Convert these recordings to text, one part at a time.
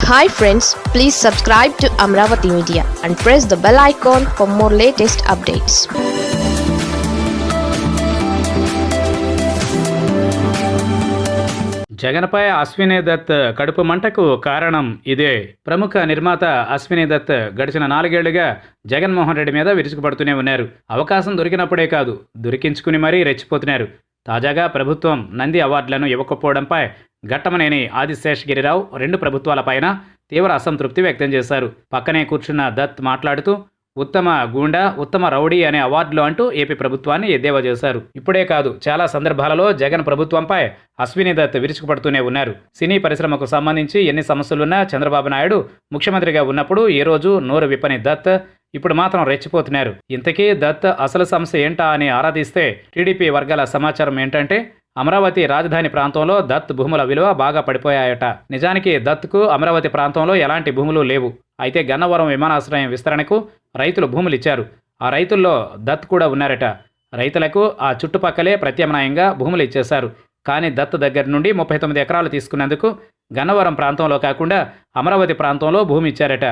Hi friends please subscribe to Amaravati media and press the bell icon for more latest updates జగన్పై అశ్విని దత్ కడుపు మంటకు కారణం ఇదే. ప్రముఖ నిర్మాత అశ్విని దత్ గడిచిన నాలుగేళ్ళుగా జగన్మోహన్ రెడ్డి మీద విరుచుకుపడుతూనే ఉన్నారు. అవకాశం దొరికినప్పుడే కాదు దొరికించుకుని మరీ రెచ్చిపోతున్నారు. తాజాగా ప్రభుత్వం నంది అవార్డులను ఇవ్వకపోవడంపై ఘట్టమనేని ఆదిశేషగిరిరావు రెండు ప్రభుత్వాలపైన తీవ్ర అసంతృప్తి వ్యక్తం చేశారు. పక్కనే కూర్చున్న దత్ మాట్లాడుతూ ఉత్తమ గూండా ఉత్తమ రౌడీ అనే అవార్డులు అంటూ ఏపీ ప్రభుత్వాన్ని ఎద్దేవా చేశారు. ఇప్పుడే కాదు చాలా సందర్భాలలో జగన్ ప్రభుత్వంపై అశ్విని దత్ విరుచుకుపడుతూనే ఉన్నారు. సినీ పరిశ్రమకు సంబంధించి ఎన్ని సమస్యలున్నా చంద్రబాబు నాయుడు ముఖ్యమంత్రిగా ఉన్నప్పుడు ఏ రోజు నోరు విప్పని దత్ ఇప్పుడు మాత్రం రెచ్చిపోతున్నారు. ఇంతకీ దత్ అసలు సమస్య ఏంటా అని ఆరాధిస్తే టీడీపీ వర్గాల సమాచారం ఏంటంటే అమరావతి రాజధాని ప్రాంతంలో దత్ భూముల విలువ బాగా పడిపోయాయట. నిజానికి దత్కు అమరావతి ప్రాంతంలో ఎలాంటి భూములు లేవు. అయితే గన్నవరం విమానాశ్రయం విస్తరణకు రైతులు భూములు ఇచ్చారు. ఆ రైతుల్లో దత్ కూడా ఉన్నారట. రైతులకు ఆ చుట్టుపక్కలే ప్రత్యామ్నాయంగా భూములు ఇచ్చేశారు. కానీ దత్ దగ్గర నుండి ముప్పై తొమ్మిది ఎకరాలు తీసుకున్నందుకు గన్నవరం ప్రాంతంలో కాకుండా అమరావతి ప్రాంతంలో భూమి ఇచ్చారట.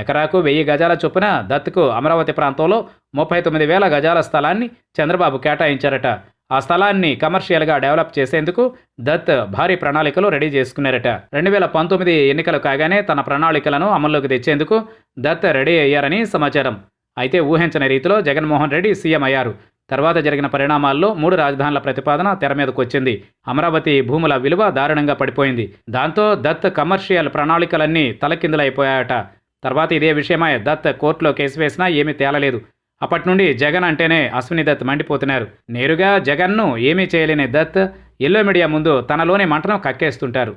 ఎకరాకు వెయ్యి గజాల చొప్పున దత్కు అమరావతి ప్రాంతంలో ముప్పై తొమ్మిది వేల గజాల స్థలాన్ని చంద్రబాబు కేటాయించారట. ఆ స్థలాన్ని కమర్షియల్గా డెవలప్ చేసేందుకు దత్ భారీ ప్రణాళికలు రెడీ చేసుకున్నారట. రెండు వేల పంతొమ్మిది ఎన్నికలు కాగానే తన ప్రణాళికలను అమల్లోకి తెచ్చేందుకు దత్ రెడీ అయ్యారని సమాచారం. అయితే ఊహించని రీతిలో జగన్మోహన్ రెడ్డి సీఎం అయ్యారు. తర్వాత జరిగిన పరిణామాల్లో మూడు రాజధానుల ప్రతిపాదన తెర మీదకు వచ్చింది. అమరావతి భూముల విలువ దారుణంగా పడిపోయింది. దాంతో దత్ కమర్షియల్ ప్రణాళికలన్నీ తలకిందులైపోయాయట. తర్వాత ఇదే విషయమై దత్ కోర్టులో కేసు వేసినా ఏమీ తేలలేదు. అప్పటి నుండి జగన్ అంటేనే అశ్విని దత్ మండిపోతున్నారు. నేరుగా జగన్ను ఏమీ చేయలేని దత్ ఎల్లో మీడియా ముందు తనలోని మంటను కక్కేస్తుంటారు.